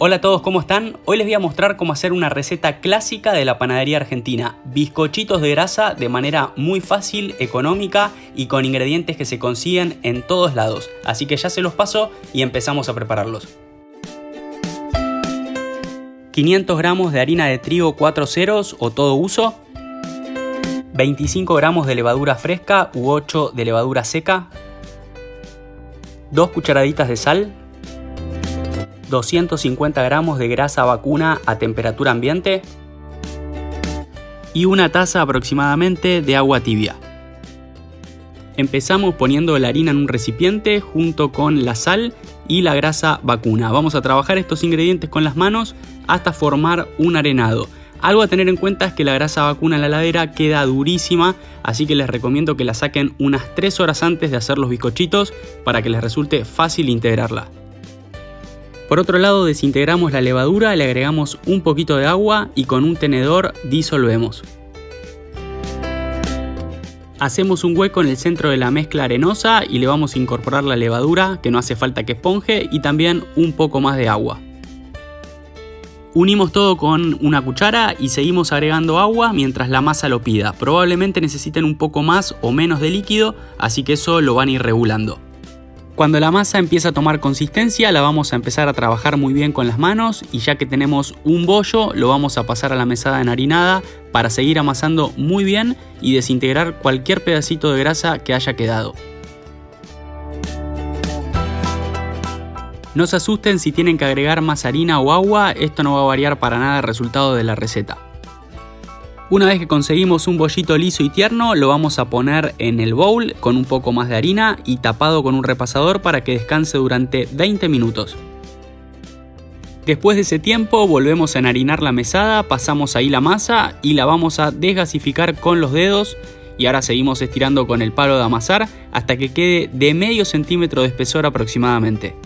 Hola a todos, ¿cómo están? Hoy les voy a mostrar cómo hacer una receta clásica de la panadería argentina. Bizcochitos de grasa de manera muy fácil, económica y con ingredientes que se consiguen en todos lados. Así que ya se los paso y empezamos a prepararlos. 500 gramos de harina de trigo 4 ceros o todo uso. 25 gramos de levadura fresca u 8 de levadura seca. 2 cucharaditas de sal 250 gramos de grasa vacuna a temperatura ambiente y una taza aproximadamente de agua tibia. Empezamos poniendo la harina en un recipiente junto con la sal y la grasa vacuna. Vamos a trabajar estos ingredientes con las manos hasta formar un arenado. Algo a tener en cuenta es que la grasa vacuna en la heladera queda durísima, así que les recomiendo que la saquen unas 3 horas antes de hacer los bizcochitos para que les resulte fácil integrarla. Por otro lado desintegramos la levadura, le agregamos un poquito de agua y con un tenedor disolvemos. Hacemos un hueco en el centro de la mezcla arenosa y le vamos a incorporar la levadura, que no hace falta que esponje, y también un poco más de agua. Unimos todo con una cuchara y seguimos agregando agua mientras la masa lo pida. Probablemente necesiten un poco más o menos de líquido, así que eso lo van a ir regulando. Cuando la masa empieza a tomar consistencia la vamos a empezar a trabajar muy bien con las manos y ya que tenemos un bollo lo vamos a pasar a la mesada enharinada para seguir amasando muy bien y desintegrar cualquier pedacito de grasa que haya quedado. No se asusten si tienen que agregar más harina o agua, esto no va a variar para nada el resultado de la receta. Una vez que conseguimos un bollito liso y tierno, lo vamos a poner en el bowl con un poco más de harina y tapado con un repasador para que descanse durante 20 minutos. Después de ese tiempo volvemos a enharinar la mesada, pasamos ahí la masa y la vamos a desgasificar con los dedos y ahora seguimos estirando con el palo de amasar hasta que quede de medio centímetro de espesor aproximadamente.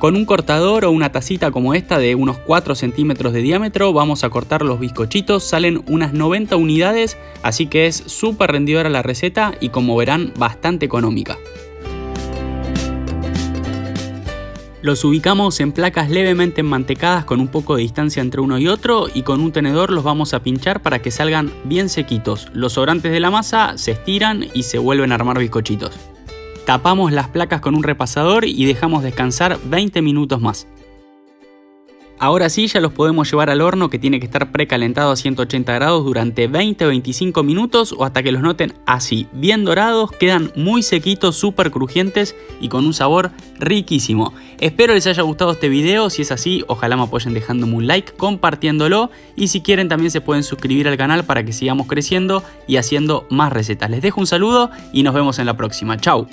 Con un cortador o una tacita como esta de unos 4 centímetros de diámetro vamos a cortar los bizcochitos, salen unas 90 unidades, así que es súper rendidora la receta y como verán bastante económica. Los ubicamos en placas levemente enmantecadas con un poco de distancia entre uno y otro y con un tenedor los vamos a pinchar para que salgan bien sequitos. Los sobrantes de la masa se estiran y se vuelven a armar bizcochitos. Tapamos las placas con un repasador y dejamos descansar 20 minutos más. Ahora sí ya los podemos llevar al horno que tiene que estar precalentado a 180 grados durante 20 o 25 minutos o hasta que los noten así, bien dorados, quedan muy sequitos, súper crujientes y con un sabor riquísimo. Espero les haya gustado este video, si es así ojalá me apoyen dejándome un like, compartiéndolo y si quieren también se pueden suscribir al canal para que sigamos creciendo y haciendo más recetas. Les dejo un saludo y nos vemos en la próxima, chao.